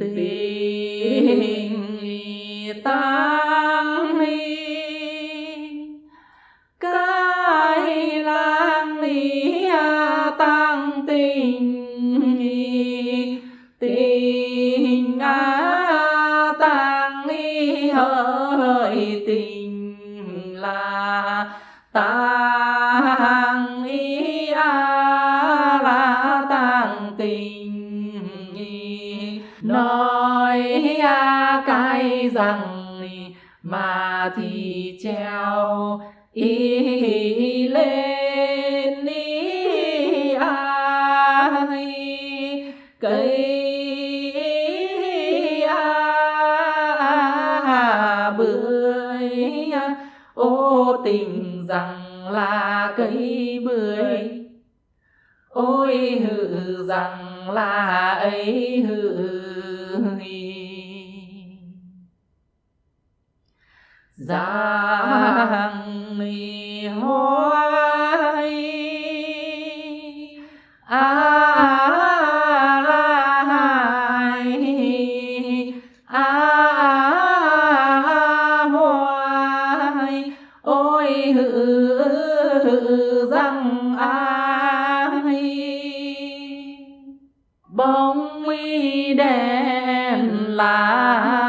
tình tăng ni, cái lang ni à tăng tình tình à á tăng ni hỡi tình là tăng rằng mà thì treo ý lên ý ai. Cây a bưởi. Ô tình rằng là cây bưởi. Ôi hự rằng là ấy hự giang mi hoai. A a hoài ôi hự rằng ai. Bóng mi đèn là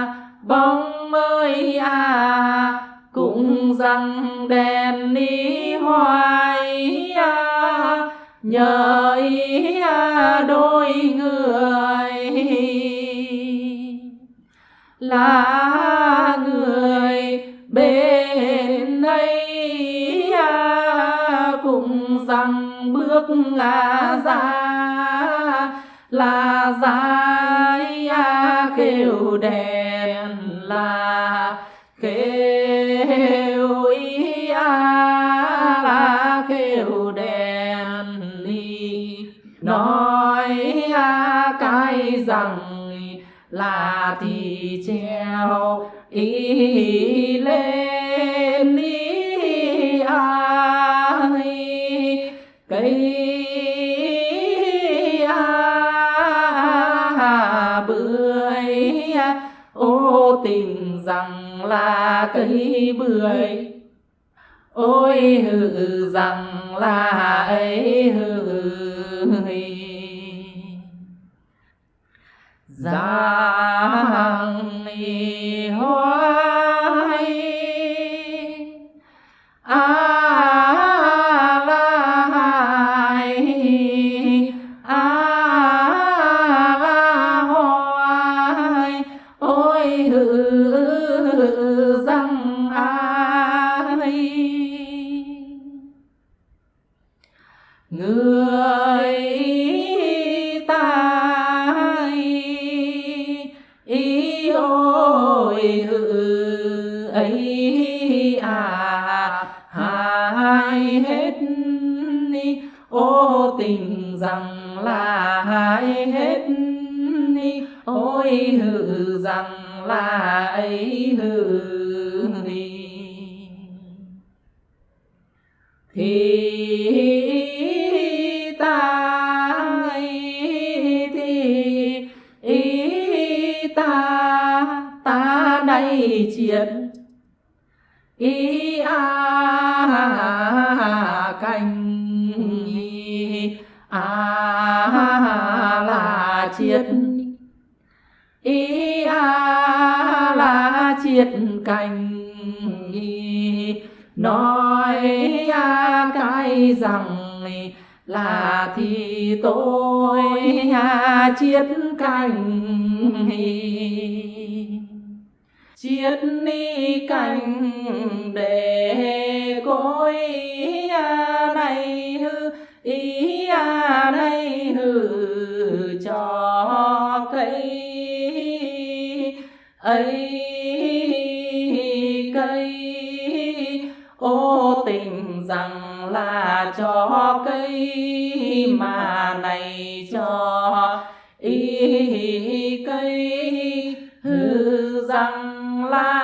rằng đèn đi hoài à nhờ ý à đôi người. Là người bên ấy à, cùng rằng bước ngã ra. Là dài à, đèn là kêu đen ly nói à, cái rằng là thì treo ý lên ý ai. Cây à, bưởi à, ô tình rằng là cây bưởi. Ôi hự rằng là ấy hự giang y hoai, a la hai, a la hoai, ôi hư răng ai. Người ta ý ôi hự ấy à hai hết ni. Ô tình rằng là hai hết ni. Ôi hự rằng là ấy hự thì ý ta ta đây chiến. Ý a cành a là triệt ý a là triệt cành nói a cái rằng là thì tôi à, chiết cành chiết ni cành để cối à, này hư ý à, này hư cho cây. Ấy cây ô tình rằng là cho cây mà này cho y cây. Hư rằng là